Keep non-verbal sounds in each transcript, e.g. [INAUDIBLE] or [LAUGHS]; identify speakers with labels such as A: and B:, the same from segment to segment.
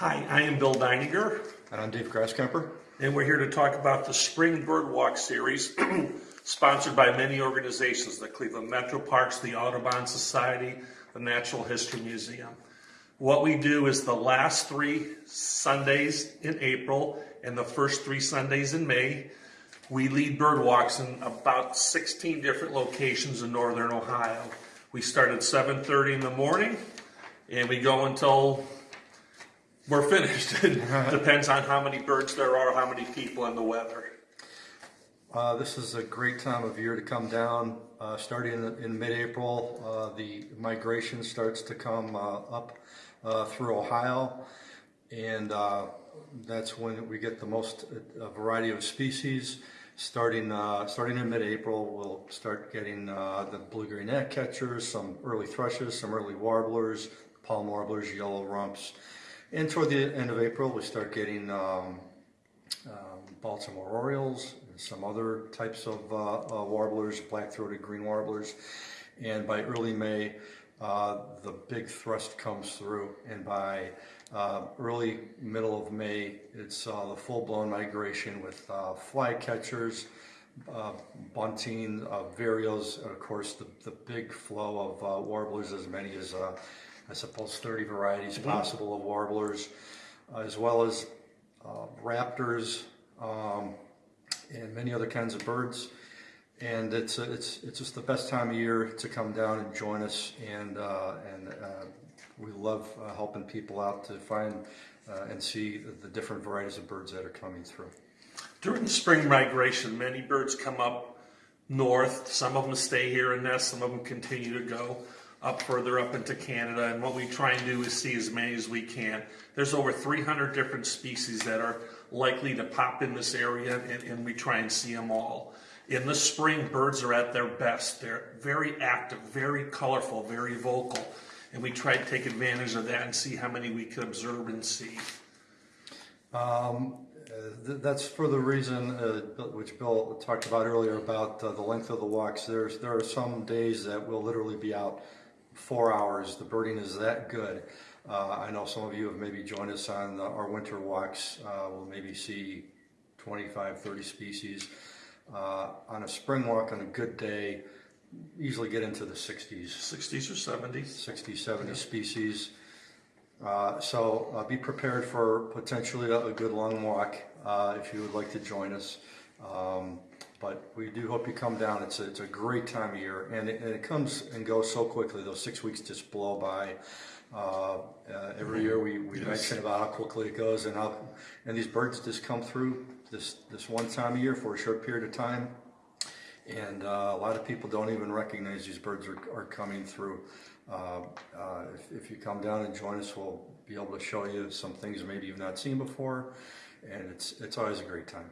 A: Hi, I am Bill Deininger,
B: And I'm Dave Grasskemper.
A: and we're here to talk about the Spring Birdwalk Series, [CLEARS THROAT] sponsored by many organizations, the Cleveland Metro Parks, the Audubon Society, the Natural History Museum. What we do is the last three Sundays in April and the first three Sundays in May, we lead bird walks in about 16 different locations in northern Ohio. We start at 7:30 in the morning and we go until we're finished. [LAUGHS] It [LAUGHS] depends on how many birds there are, how many people, and the weather.
B: Uh, this is a great time of year to come down. Uh, starting in, in mid-April, uh, the migration starts to come uh, up uh, through Ohio, and uh, that's when we get the most uh, variety of species. Starting uh, starting in mid-April, we'll start getting uh, the blue-green gnatcatchers, some early thrushes, some early warblers, palm warblers, yellow rumps, and toward the end of April, we start getting um, um, Baltimore Orioles, and some other types of uh, uh, warblers, black-throated green warblers. And by early May, uh, the big thrust comes through. And by uh, early middle of May, it's uh, the full-blown migration with uh, flycatchers, uh, bunting, uh, vireos, and of course the, the big flow of uh, warblers, as many as I suppose 30 varieties possible of warblers, as well as uh, raptors, um, and many other kinds of birds. And it's it's it's just the best time of year to come down and join us, and uh, and uh, we love uh, helping people out to find uh, and see the, the different varieties of birds that are coming through.
A: During the spring migration, many birds come up north. Some of them stay here and nest. Some of them continue to go up further up into Canada. And what we try and do is see as many as we can. There's over 300 different species that are likely to pop in this area, and, and we try and see them all. In the spring, birds are at their best. They're very active, very colorful, very vocal. And we try to take advantage of that and see how many we can observe and see.
B: Um, th- that's for the reason uh, which Bill talked about earlier about uh, the length of the walks. There's there are some days that we'll literally be out four hours. The birding is that good. Uh, I know some of you have maybe joined us on the, our winter walks. Uh, we'll maybe see 25, 30 species. Uh, on a spring walk on a good day, easily get into the 60s.
A: 60s or 70s.
B: 60, 70 species. Uh, so uh, be prepared for potentially a, a good long walk uh, if you would like to join us. Um, but we do hope you come down. It's a, it's a great time of year, and it, and it comes and goes so quickly. Those six weeks just blow by. Uh, uh, every year we, we mention about how quickly it goes, and how and these birds just come through this this one time of year for a short period of time. And uh, a lot of people don't even recognize these birds are, are coming through. Uh, uh, if, if you come down and join us, we'll be able to show you some things maybe you've not seen before, and it's it's always a great time.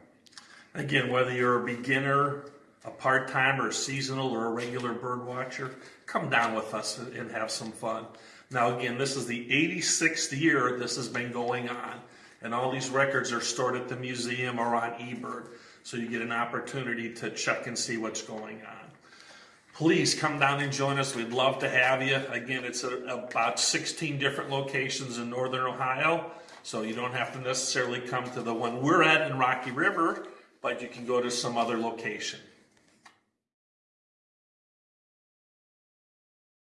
A: Again, whether you're a beginner, a part-time, or a seasonal, or a regular bird watcher, come down with us and have some fun. Now, again, this is the 86th year this has been going on, and all these records are stored at the museum or on eBird, so you get an opportunity to check and see what's going on. Please come down and join us. We'd love to have you. Again, it's at about 16 different locations in northern Ohio, so you don't have to necessarily come to the one we're at in Rocky River, but you can go to some other location.